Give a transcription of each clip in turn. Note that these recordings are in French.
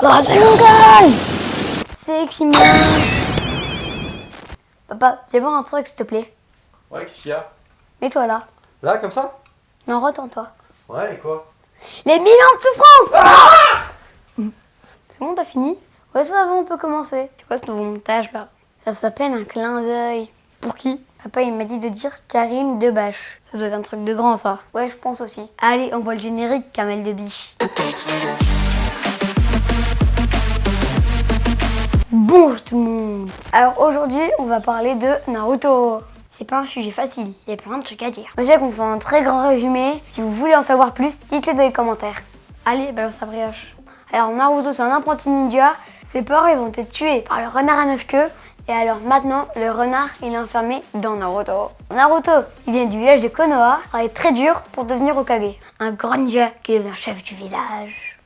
Rasengan C'est Ximien Papa, viens voir un truc s'il te plaît. Ouais, qu'est-ce qu'il y a? Mets-toi là. Là, comme ça? Non, retends-toi. Ouais, et quoi? Les mille ans de souffrance C'est bon, t'as fini? Ouais, ça va, on peut commencer. C'est quoi ce nouveau montage là Ça s'appelle un clin d'œil. Pour qui? Papa, il m'a dit de dire Karim Debache. Ça doit être un truc de grand, ça. Ouais, je pense aussi. Allez, on voit le générique, Kamel de Biche. Bonjour tout le monde Alors aujourd'hui, on va parler de Naruto. C'est pas un sujet facile, il y a plein de trucs à dire. Je sais qu'on fait un très grand résumé. Si vous voulez en savoir plus, dites-le dans les commentaires. Allez, balance la brioche. Alors Naruto, c'est un apprenti ninja. Ses parents, ils ont été tués par le renard à neuf queues. Et alors maintenant, le renard, il est enfermé dans Naruto. Naruto, il vient du village de Konoha, travaille très dur pour devenir Okage. Un grand ninja qui devient chef du village.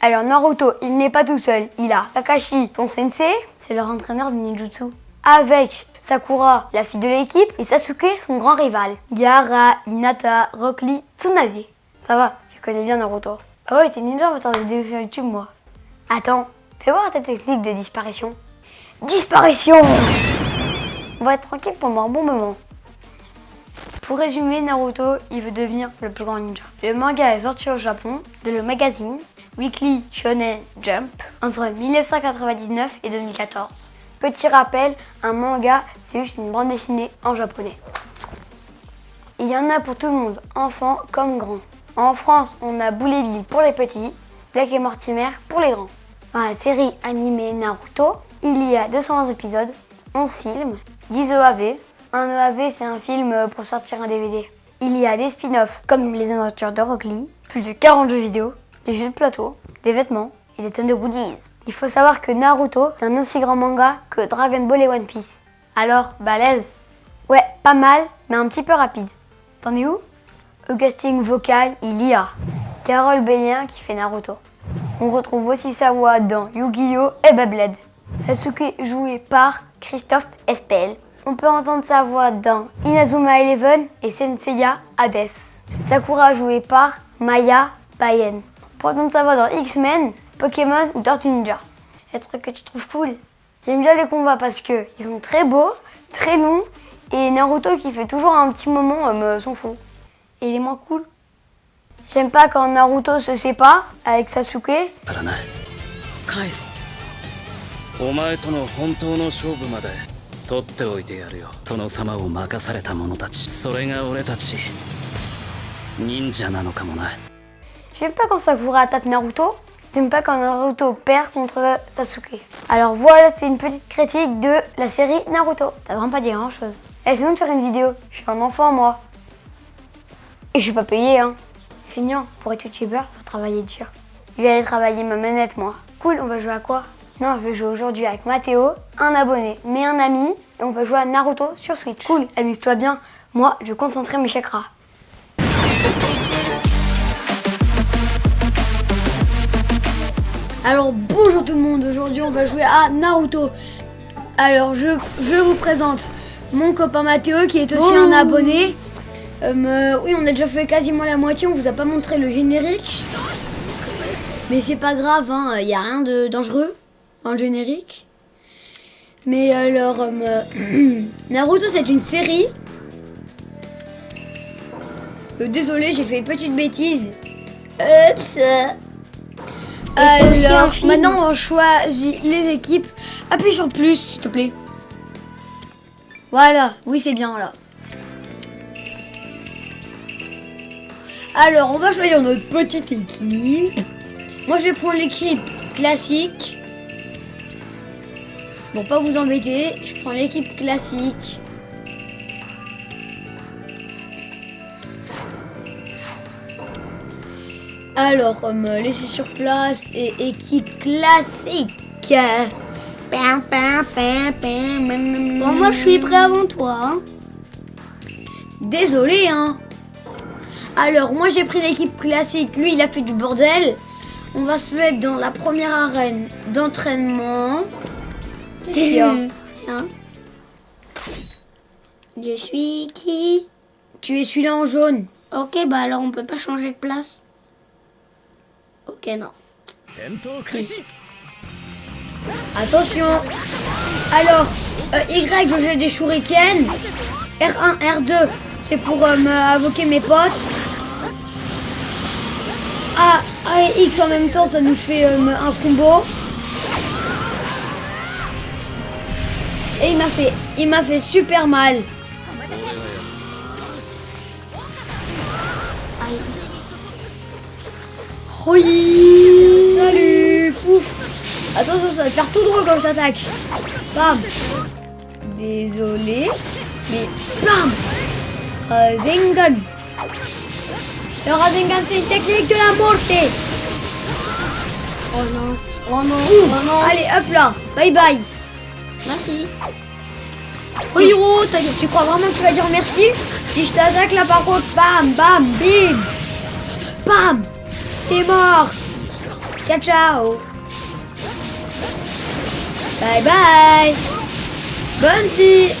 Alors Naruto, il n'est pas tout seul. Il a Kakashi, son sensei, c'est leur entraîneur de ninjutsu. Avec Sakura, la fille de l'équipe, et Sasuke, son grand rival. Gaara, Hinata, Rock Lee, Tsunade. Ça va, tu connais bien Naruto. Ah ouais, t'es ninja, on va des vidéos sur YouTube, moi. Attends, fais voir ta technique de disparition. Disparition On va être tranquille pendant un bon moment. Pour résumer, Naruto, il veut devenir le plus grand ninja. Le manga est sorti au Japon, de le magazine Weekly Shonen Jump entre 1999 et 2014. Petit rappel, un manga, c'est juste une bande dessinée en japonais. Il y en a pour tout le monde, enfants comme grands. En France, on a Boule Bill pour les petits, Black et Mortimer pour les grands. Dans la série animée Naruto, il y a 220 épisodes, 11 films, 10 EAV. Un EAV, c'est un film pour sortir un DVD. Il y a des spin-offs comme Les Aventures de Rock Lee, plus de 40 jeux vidéo, des jeux de plateau, des vêtements et des tonnes de goodies. Il faut savoir que Naruto, c'est un aussi grand manga que Dragon Ball et One Piece. Alors, balèze? Ouais, pas mal, mais un petit peu rapide. T'en es où? Au casting vocal, il y a Carole Bellien qui fait Naruto. On retrouve aussi sa voix dans Yu-Gi-Oh! et Beyblade. Sasuke joué par Christophe Espel. On peut entendre sa voix dans Inazuma Eleven et Senseiya Hades. Sakura joué par Maya Payen. Pour entendre sa voix dans X-Men, Pokémon ou Tortue Ninja. Les trucs que tu trouves cool J'aime bien les combats parce que ils sont très beaux, très longs et Naruto qui fait toujours un petit moment me s'en fout. Et il est moins cool. J'aime pas quand Naruto se sépare avec Sasuke. 返すお前との本当の勝負まで取っておいてやるよその様を任された者たちそれが俺たち忍者なのかもな J'aime pas quand Sakura tape Naruto. J'aime pas quand Naruto perd contre Sasuke. Alors voilà, c'est une petite critique de la série Naruto. T'as vraiment pas dit grand chose. Eh, sinon de faire une vidéo. Je suis un enfant, moi. Et je suis pas payé, hein. Feignant, pour être youtubeur, faut travailler dur. Je vais aller travailler ma manette, moi. Cool, on va jouer à quoi Non, je vais jouer aujourd'hui avec Mathéo, un abonné, mais un ami. Et on va jouer à Naruto sur Switch. Cool, amuse-toi bien. Moi, je vais concentrer mes chakras. Alors bonjour tout le monde, aujourd'hui on va jouer à Naruto. Alors je, je vous présente mon copain Mathéo qui est aussi un abonné. Euh, oui on a déjà fait quasiment la moitié, on vous a pas montré le générique. Mais c'est pas grave, il hein, n'y a rien de dangereux le générique. Mais alors, euh, Naruto c'est une série. Euh, désolé j'ai fait une petite bêtise. Oups alors, maintenant on choisit les équipes. Appuie sur plus, s'il te plaît. Voilà, oui c'est bien là. Alors, on va choisir notre petite équipe. Moi je vais prendre l'équipe classique. Bon, pas vous embêter, je prends l'équipe classique. Alors, me laisser sur place et équipe classique. Bon, moi, je suis prêt avant toi. Hein. Désolé, hein. Alors, moi, j'ai pris l'équipe classique. Lui, il a fait du bordel. On va se mettre dans la première arène d'entraînement. Qu'est-ce hein Je suis qui Tu es celui-là en jaune. Ok, bah alors on peut pas changer de place. Ok, non. Hum. Attention Alors, euh, Y, je jette des shurikens. R1, R2, c'est pour euh, me invoquer mes potes. A, A et X en même temps, ça nous fait euh, un combo. Et il m'a fait, il m'a fait super mal. Aïe. Oui Salut Pouf Attention, ça va te faire tout drôle quand je t'attaque. Bam Désolé. Mais bam Rasengan Le Rasengan, c'est une technique de la morte Oh non. Oh non. Oh non. Allez, hop là Bye bye Merci. Oh Tu crois vraiment que tu vas dire merci? Si je t'attaque là par contre, bam, bam, bim. Bam. T'es mort. Ciao, ciao. Bye bye. Bonne vie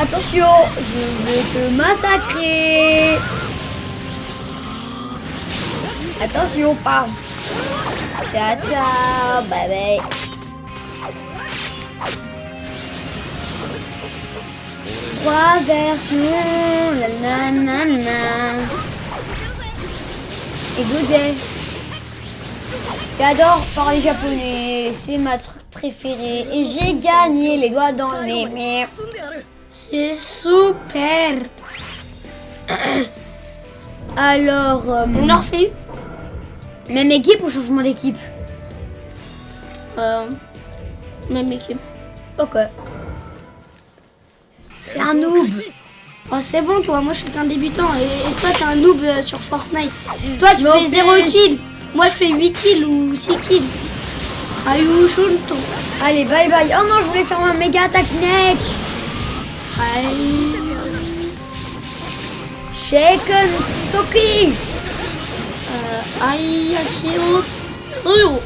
Attention, je vais te massacrer. Attention, bam Ciao, ciao, bye bye. Trois versions, la la la la. Écoutez, j'adore parler japonais, c'est ma truc préféré et j'ai gagné les doigts dans les mains. C'est super. Alors, euh, même équipe ou changement d'équipe euh, Même équipe. Ok. C'est un noob. Oh, c'est bon, toi, moi je suis qu'un débutant et, et toi t'es un noob euh, sur Fortnite. Toi tu fais 0 plus. kills, moi je fais 8 kills ou 6 kills. Ayu Shunto. Allez, bye bye. Oh non, je voulais faire un méga attaque neck. Aïe. Shaken Soki. Euh, aïe, Akio. Tsuyo.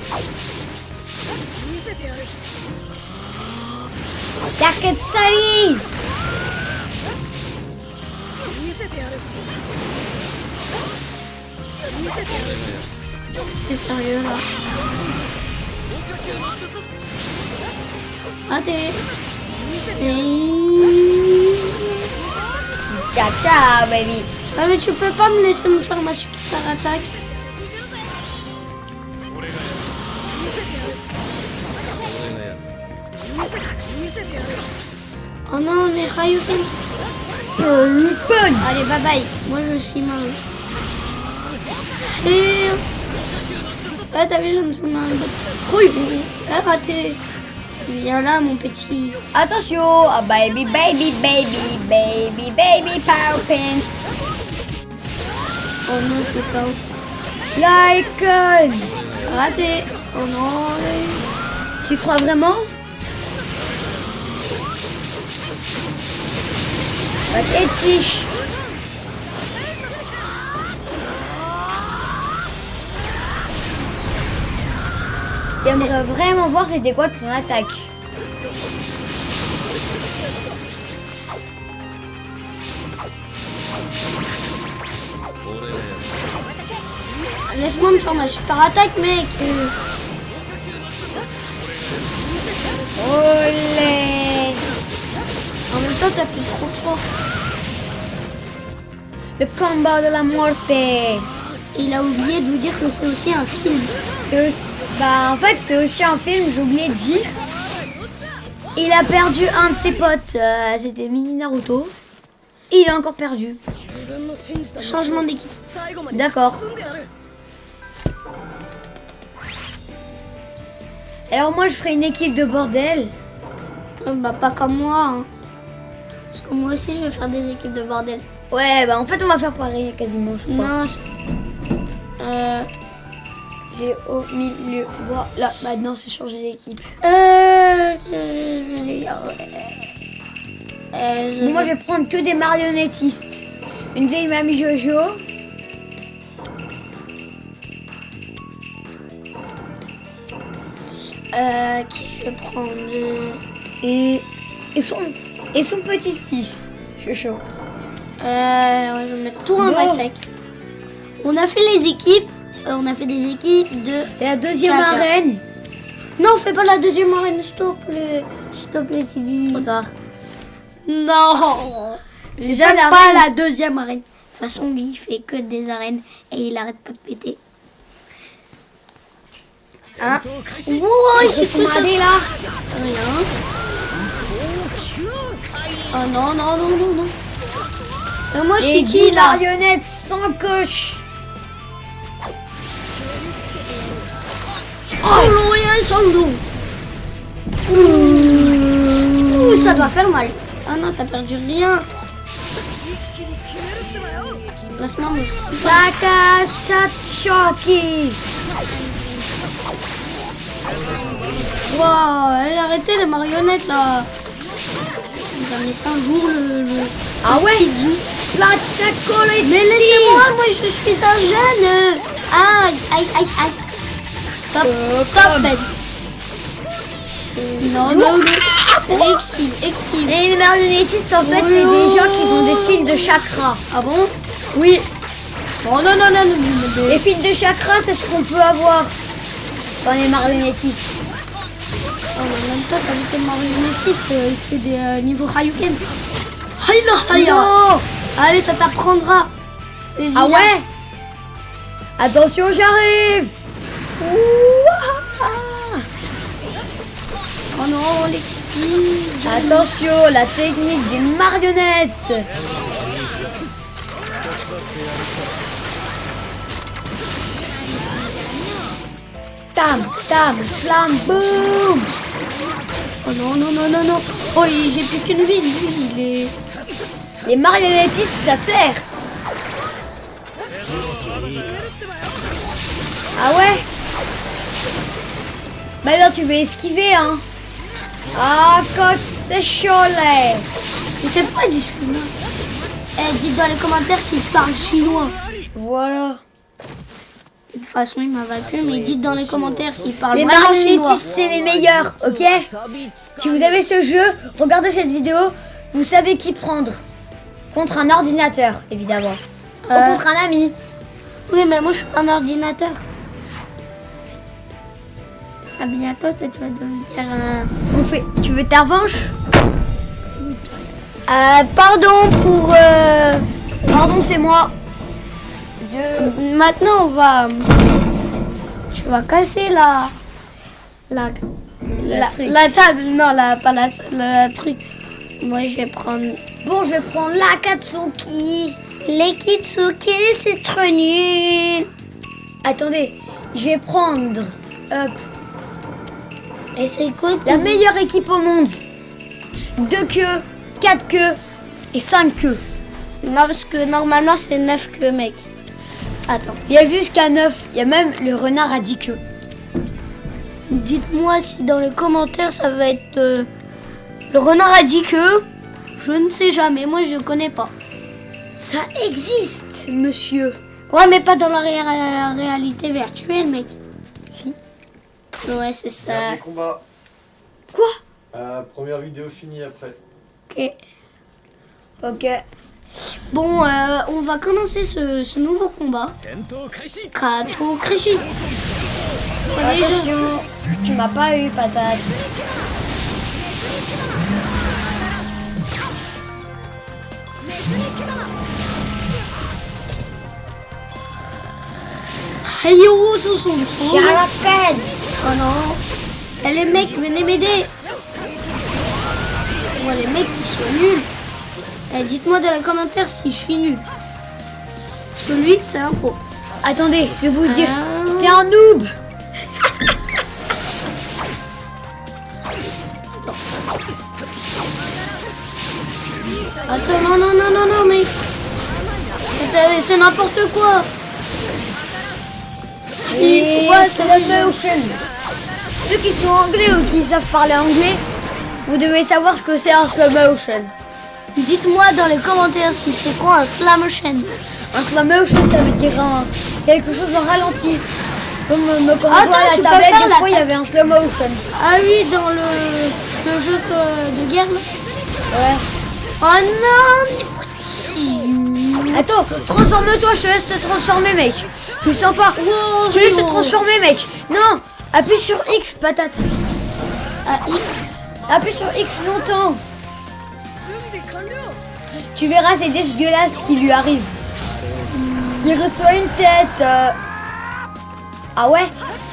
Taketsari. C'est sérieux là. Raté. Et... Ciao, ciao, baby. Ah mais tu peux pas me laisser me faire ma super attaque. Oh non, les Ryuken. Allez, bye bye. Moi je suis mal. Et... Ah t'as vu, je me suis mal. Oui, ah, raté. Viens là mon petit. Attention, ah, baby, baby, baby, baby, baby, power pins. Oh non, je suis KO. Like, Raté. Oh non. tu crois vraiment? Pathétique. J'aimerais vraiment voir c'était quoi ton attaque. Laisse-moi me faire ma super attaque, mec. Olé Trop fort. Le combat de la morte. Il a oublié de vous dire que c'est aussi un film. Aussi- Bah, en fait, c'est aussi un film, j'ai oublié de dire. Il a perdu un de ses potes, euh, c'était Mini Naruto. Et il a encore perdu. Changement d'équipe. D'accord. Alors moi, je ferai une équipe de bordel. Bah, pas comme moi. hein. Parce que moi aussi, je vais faire des équipes de bordel. Ouais, bah en fait, on va faire pareil quasiment, je crois. Non. je- Euh, J'ai au milieu. Voilà, maintenant, c'est changer d'équipe. euh, je. Euh, je Bon, moi, je vais prendre que des marionnettistes. Une vieille mamie Jojo. Euh, qui je vais prendre? Euh, Et, et son. Et son petit-fils. Je suis chaud. Euh, je vais mettre tout en Bon. On a fait les équipes. euh, on a fait des équipes de. Et la deuxième arène. Non, fais pas la deuxième arène, plaît. S'il te plaît, Tidi. Trop tard. Non C'est déjà pas la deuxième arène. De toute façon, lui, il fait que des arènes et il arrête pas de péter. Hein Wow, c'est tout ça Regardez là. Rien. Oh non, non, non, non, non. Euh, moi, je suis 10 qui là marionnettes sans coach. Oh, l'Orient sans l'eau. Ouh, ça doit faire mal. Ah non, t'as perdu rien. Laisse-moi me Saka Sachoki. Wow, allez, arrêtez les marionnettes là. Va me laisser un jour le. le- Ah ouais Mais laissez-moi, moi je suis un jeune. Aïe, aïe, aïe, aïe. Stop, stop, Ben. Non, non, non. Esquive, esquive. Et les marionnettistes, en fait, c'est des gens qui ont des fils de chakra. Ah bon? Oui. Oh non, non, non, non, non, non. Les fils de chakra, c'est ce qu'on peut avoir dans les marionnettistes. Oh, même temps, t'as vu marionnettistes, euh, c'est des euh, niveaux Hayuken. Hayla, Allez, ça t'apprendra. Ah ouais Attention, j'arrive Oh non, l'exquive. Attention, la technique des marionnettes Tam, tam, slam, boum Oh non, non, non, non, non. Oh, j'ai plus qu'une vie, il est... Les marionnettistes, ça sert Ah ouais? Bah alors tu veux esquiver, hein? Ah, quand c'est chaud, là Mais pas du chinois. Eh, dites dans les commentaires s'il parle chinois. Voilà De toute façon, il m'a vaincu, mais dites dans les commentaires s'il parle Les vraiment chinois. c'est les meilleurs, ok Si vous avez ce jeu, regardez cette vidéo, vous savez qui prendre. Contre un ordinateur, évidemment. Ou Euh. contre un ami. Oui, mais moi, je suis un ordinateur. Ah, bientôt, toi, tu vas devenir un... On fait. Tu veux ta revanche Euh, pardon pour... euh, Pardon, c'est moi. Je. Maintenant, on va... Tu vas casser la... La... La, la table, non, la, pas la, le truc. Moi, je vais prendre Bon, je vais prendre la Katsuki. les Kitsuki, c'est trop nul. Attendez, je vais prendre. Hop. Et c'est quoi La meilleure équipe au monde. Deux queues, quatre queues et cinq queues. Non, parce que normalement, c'est 9 que mec. Attends, Il y a jusqu'à neuf. Il y a même le renard à dix queues. dites-moi si dans les commentaires, ça va être euh, le renard a dit que... Je ne sais jamais, moi, je connais pas. Ça existe, monsieur. Ouais, mais pas dans la ré- réalité virtuelle, mec. Si. Ouais, c'est ça. Combat. Quoi? Euh, première vidéo finie après. Ok. Ok. Bon, euh, on va commencer ce, ce nouveau combat. Krato Krishi. Attention, tu m'as pas eu, patate. Hey yo, son son son. Sharaken Oh non. Eh, les mecs, venez m'aider. Oh, les mecs, ils sont nuls. Eh, dites-moi dans les commentaires si je suis nul. Parce que lui, c'est un pro. Attendez, je vais vous dire, Ah. c'est un noob. Attends, non, non, non, non, non, mec. C'est- C'est n'importe quoi. Et Ouais, motion. Ceux qui sont anglais ou qui savent parler anglais, vous devez savoir ce que c'est un slow motion. Dites-moi dans les commentaires si c'est quoi un slam motion. Un slow motion, ça veut dire un- quelque chose en ralenti. Comme euh, me quand on à la tablette, des fois il y avait un slow motion. Ah oui, dans le, le jeu de guerre là. Ouais. Oh non. Attends, transforme-toi, je te laisse te transformer, mec. Je sens pas. Je te laisse te transformer, mec. Non, appuie sur X, patate. Ah, X. Appuie sur X longtemps. Tu verras, c'est dégueulasse ce qui lui arrive. Il reçoit une tête. euh. Ah ouais?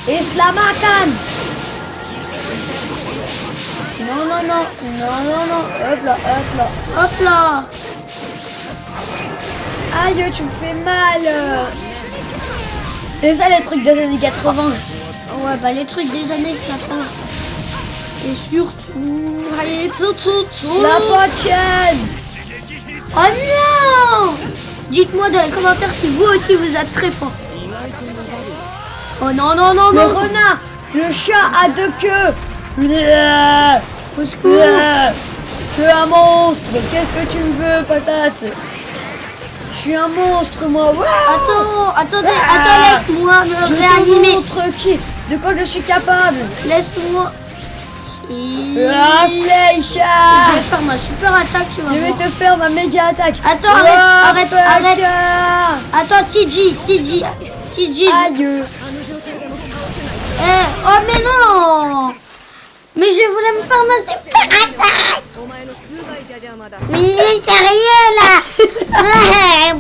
Islamakan Non, non, non, non, non, non. Hop là, hop là. Hop là. Aïe, tu me fais mal. C'est ça les trucs des années 80. Ouais, bah les trucs des années 80. Et surtout. Allez. La potienne Oh non Dites-moi dans les commentaires si vous aussi vous êtes très fort. Oh non, non, non, Le non. renard Le chat à deux queues Au secours. Je suis un monstre Qu'est-ce que tu me veux, patate? Je suis un monstre, moi Ouais. Attends, attendez, attends, laisse-moi me Je te réanimer. montre qui, de quoi je suis capable Laisse-moi. La Je flèche vais faire ma super attaque, tu vas Je vais voir. te faire ma méga attaque. Attends, arrête, arrête, arrête. Attends, TJ, TJ, TJ. Aïe Eh, oh mais non. Mais je voulais me faire ma super attaque. Mais il est sérieux là.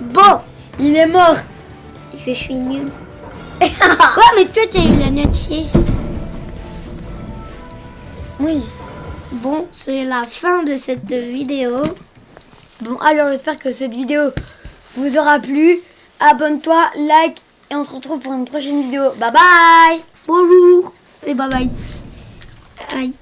Bon, Il est mort. Je suis nul. ouais, mais toi, t'as eu la notier. Oui Bon, c'est la fin de cette vidéo. Bon, alors j'espère que cette vidéo vous aura plu. Abonne-toi, like et on se retrouve pour une prochaine vidéo. Bye bye Bonjour et bye bye. Aïe.